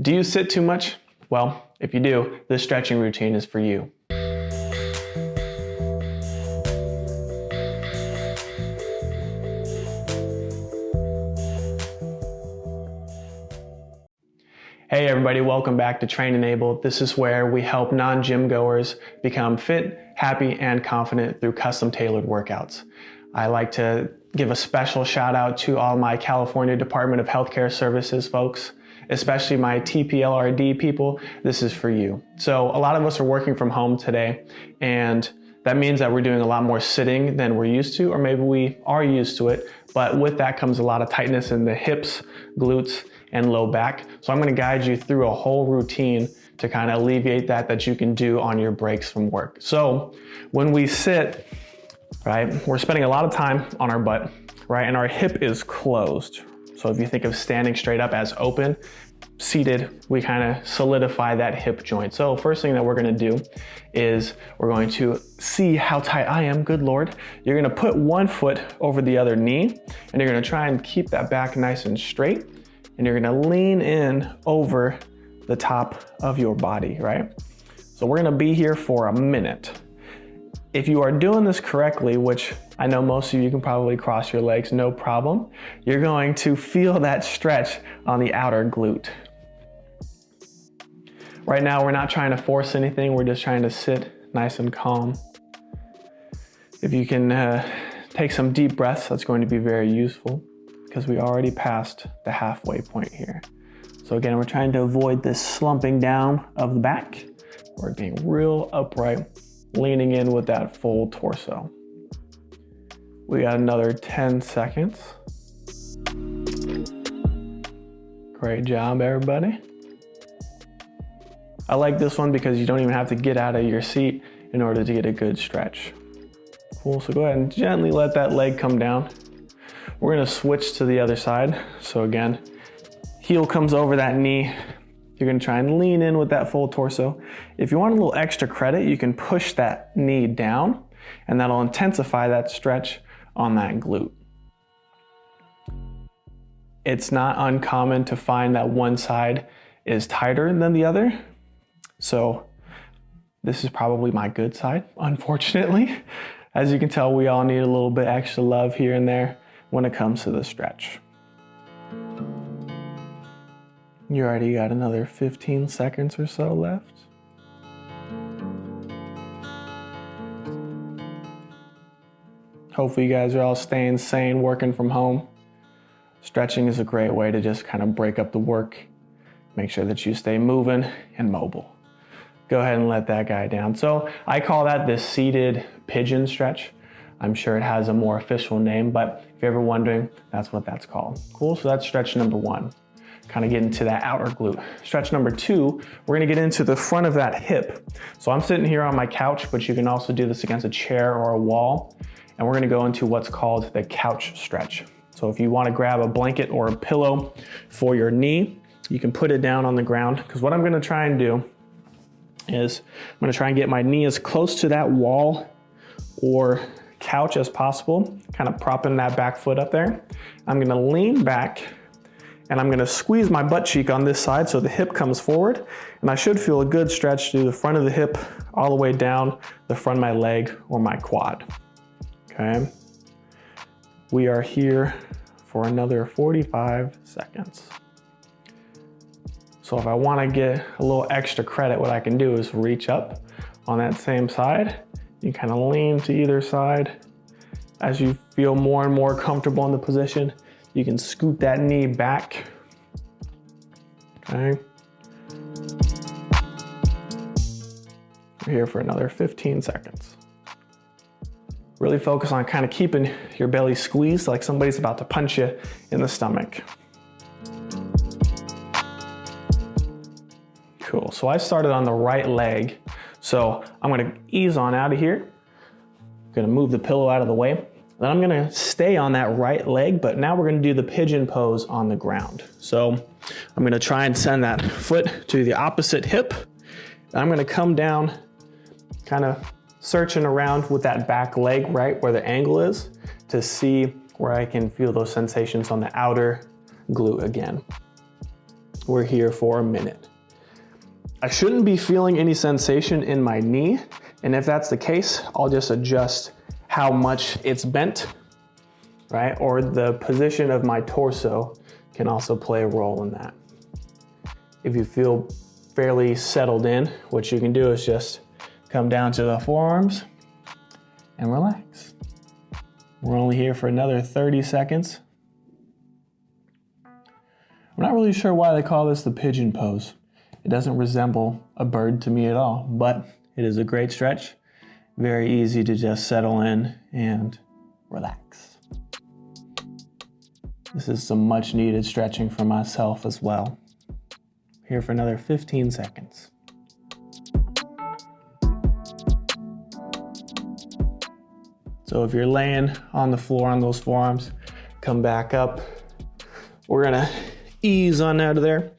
Do you sit too much? Well, if you do, this stretching routine is for you. Hey everybody, welcome back to Train Enabled. This is where we help non-gym goers become fit, happy, and confident through custom tailored workouts. I like to give a special shout out to all my California Department of Healthcare Services folks, especially my TPLRD people. This is for you. So a lot of us are working from home today and that means that we're doing a lot more sitting than we're used to, or maybe we are used to it. But with that comes a lot of tightness in the hips, glutes, and low back. So I'm gonna guide you through a whole routine to kind of alleviate that that you can do on your breaks from work. So when we sit, right, we're spending a lot of time on our butt, right, and our hip is closed. So if you think of standing straight up as open, seated, we kind of solidify that hip joint. So first thing that we're gonna do is we're going to see how tight I am, good Lord. You're gonna put one foot over the other knee and you're gonna try and keep that back nice and straight and you're gonna lean in over the top of your body, right? So we're gonna be here for a minute. If you are doing this correctly, which I know most of you can probably cross your legs, no problem, you're going to feel that stretch on the outer glute. Right now, we're not trying to force anything. We're just trying to sit nice and calm. If you can uh, take some deep breaths, that's going to be very useful because we already passed the halfway point here. So again, we're trying to avoid this slumping down of the back. We're being real upright, leaning in with that full torso. We got another 10 seconds. Great job, everybody. I like this one because you don't even have to get out of your seat in order to get a good stretch. Cool, so go ahead and gently let that leg come down. We're gonna switch to the other side. So again, heel comes over that knee. You're gonna try and lean in with that full torso. If you want a little extra credit, you can push that knee down and that'll intensify that stretch on that glute. It's not uncommon to find that one side is tighter than the other. So this is probably my good side, unfortunately. As you can tell, we all need a little bit extra love here and there when it comes to the stretch. You already got another 15 seconds or so left. Hopefully you guys are all staying sane, working from home. Stretching is a great way to just kind of break up the work, make sure that you stay moving and mobile. Go ahead and let that guy down. So I call that the seated pigeon stretch. I'm sure it has a more official name, but if you're ever wondering, that's what that's called. Cool, so that's stretch number one. Kind of get into that outer glute. Stretch number two, we're gonna get into the front of that hip. So I'm sitting here on my couch, but you can also do this against a chair or a wall. And we're gonna go into what's called the couch stretch. So if you wanna grab a blanket or a pillow for your knee, you can put it down on the ground. Because what I'm gonna try and do is I'm gonna try and get my knee as close to that wall or couch as possible, kind of propping that back foot up there. I'm gonna lean back and I'm gonna squeeze my butt cheek on this side so the hip comes forward and I should feel a good stretch through the front of the hip all the way down the front of my leg or my quad, okay? We are here for another 45 seconds. So if I wanna get a little extra credit, what I can do is reach up on that same side you kind of lean to either side. As you feel more and more comfortable in the position, you can scoot that knee back. Okay. We're here for another 15 seconds. Really focus on kind of keeping your belly squeezed like somebody's about to punch you in the stomach. Cool, so I started on the right leg so I'm gonna ease on out of here. I'm gonna move the pillow out of the way. Then I'm gonna stay on that right leg, but now we're gonna do the pigeon pose on the ground. So I'm gonna try and send that foot to the opposite hip. I'm gonna come down, kind of searching around with that back leg right where the angle is to see where I can feel those sensations on the outer glute again. we're here for a minute. I shouldn't be feeling any sensation in my knee. And if that's the case, I'll just adjust how much it's bent, right? Or the position of my torso can also play a role in that. If you feel fairly settled in, what you can do is just come down to the forearms and relax. We're only here for another 30 seconds. I'm not really sure why they call this the pigeon pose. It doesn't resemble a bird to me at all, but it is a great stretch. Very easy to just settle in and relax. This is some much needed stretching for myself as well. Here for another 15 seconds. So if you're laying on the floor on those forearms, come back up. We're gonna ease on out of there.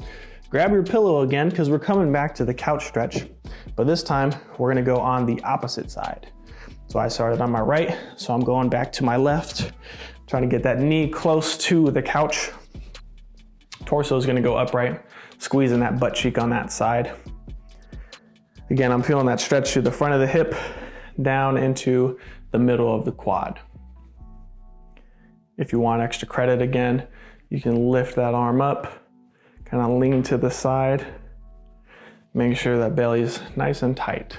Grab your pillow again because we're coming back to the couch stretch, but this time we're gonna go on the opposite side. So I started on my right, so I'm going back to my left, trying to get that knee close to the couch. Torso is gonna go upright, squeezing that butt cheek on that side. Again, I'm feeling that stretch through the front of the hip, down into the middle of the quad. If you want extra credit again, you can lift that arm up, kind of lean to the side, make sure that belly is nice and tight.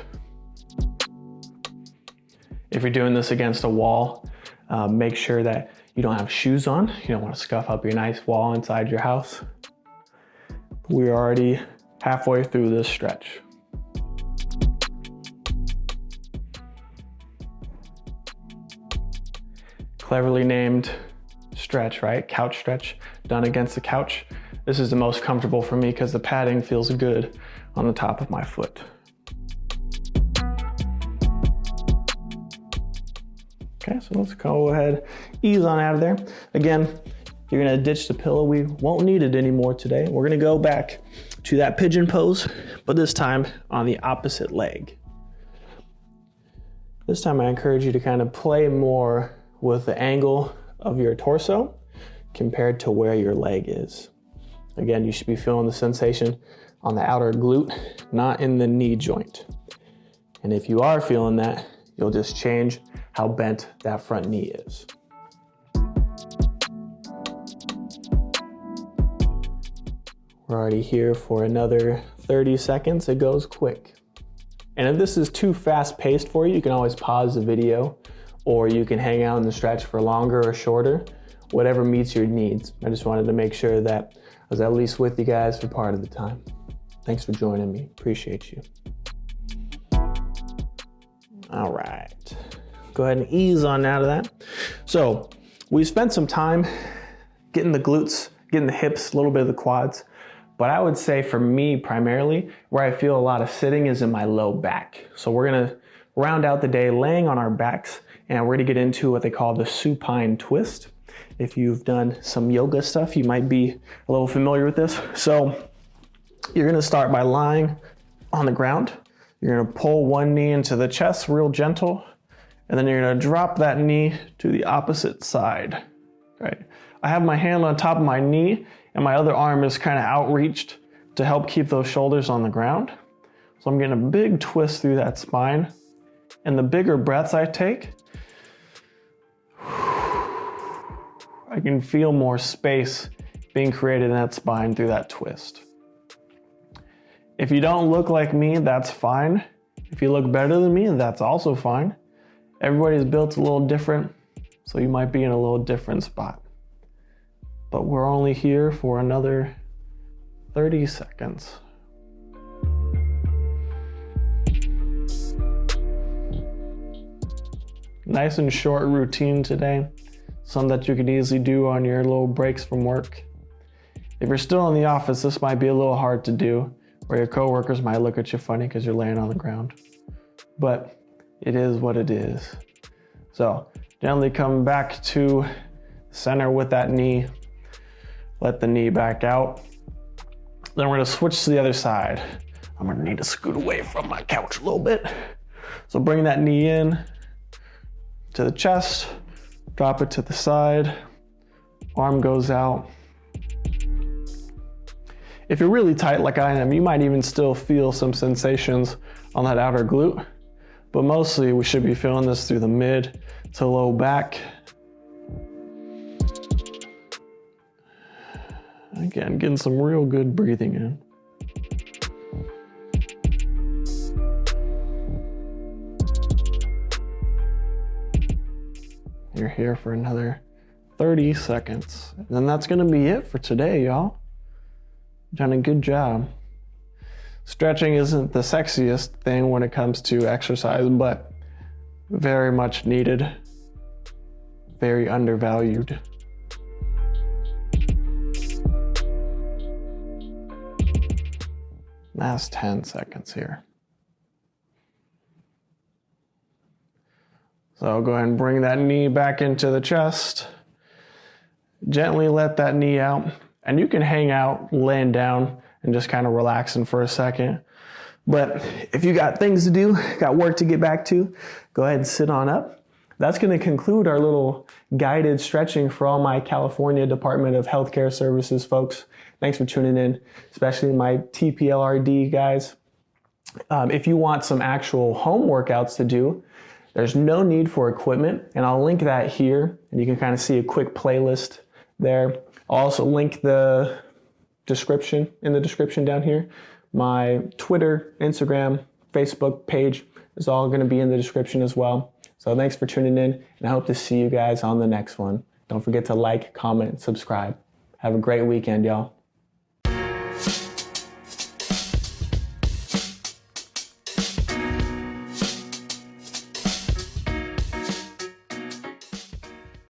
If you're doing this against a wall, uh, make sure that you don't have shoes on. You don't want to scuff up your nice wall inside your house. We're already halfway through this stretch. cleverly named stretch, right? Couch stretch done against the couch. This is the most comfortable for me because the padding feels good on the top of my foot. Okay, so let's go ahead, ease on out of there. Again, you're gonna ditch the pillow. We won't need it anymore today. We're gonna go back to that pigeon pose, but this time on the opposite leg. This time I encourage you to kind of play more with the angle of your torso compared to where your leg is. Again, you should be feeling the sensation on the outer glute, not in the knee joint. And if you are feeling that, you'll just change how bent that front knee is. We're already here for another 30 seconds. It goes quick. And if this is too fast paced for you, you can always pause the video or you can hang out in the stretch for longer or shorter, whatever meets your needs. I just wanted to make sure that I was at least with you guys for part of the time. Thanks for joining me. Appreciate you. All right. Go ahead and ease on out of that. So we spent some time getting the glutes, getting the hips, a little bit of the quads. But I would say for me primarily, where I feel a lot of sitting is in my low back. So we're gonna round out the day laying on our backs and we're gonna get into what they call the supine twist. If you've done some yoga stuff, you might be a little familiar with this. So you're gonna start by lying on the ground. You're gonna pull one knee into the chest real gentle, and then you're gonna drop that knee to the opposite side, right? I have my hand on top of my knee and my other arm is kind of outreached to help keep those shoulders on the ground. So I'm getting a big twist through that spine. And the bigger breaths I take, I can feel more space being created in that spine through that twist. If you don't look like me, that's fine. If you look better than me, that's also fine. Everybody's built a little different, so you might be in a little different spot. But we're only here for another 30 seconds. Nice and short routine today some that you could easily do on your little breaks from work. If you're still in the office, this might be a little hard to do, or your coworkers might look at you funny because you're laying on the ground. But it is what it is. So gently come back to center with that knee. Let the knee back out. Then we're gonna switch to the other side. I'm gonna need to scoot away from my couch a little bit. So bring that knee in to the chest, drop it to the side, arm goes out. If you're really tight like I am, you might even still feel some sensations on that outer glute. But mostly we should be feeling this through the mid to low back. Again, getting some real good breathing in. You're here for another 30 seconds. And then that's gonna be it for today, y'all. Done a good job. Stretching isn't the sexiest thing when it comes to exercise, but very much needed, very undervalued. Last 10 seconds here. So I'll go ahead and bring that knee back into the chest. Gently let that knee out. And you can hang out laying down and just kind of relaxing for a second. But if you got things to do, got work to get back to, go ahead and sit on up. That's going to conclude our little guided stretching for all my California Department of Healthcare Services folks. Thanks for tuning in, especially my TPLRD guys. Um, if you want some actual home workouts to do, there's no need for equipment, and I'll link that here, and you can kind of see a quick playlist there. I'll also link the description in the description down here. My Twitter, Instagram, Facebook page is all going to be in the description as well. So thanks for tuning in, and I hope to see you guys on the next one. Don't forget to like, comment, subscribe. Have a great weekend, y'all.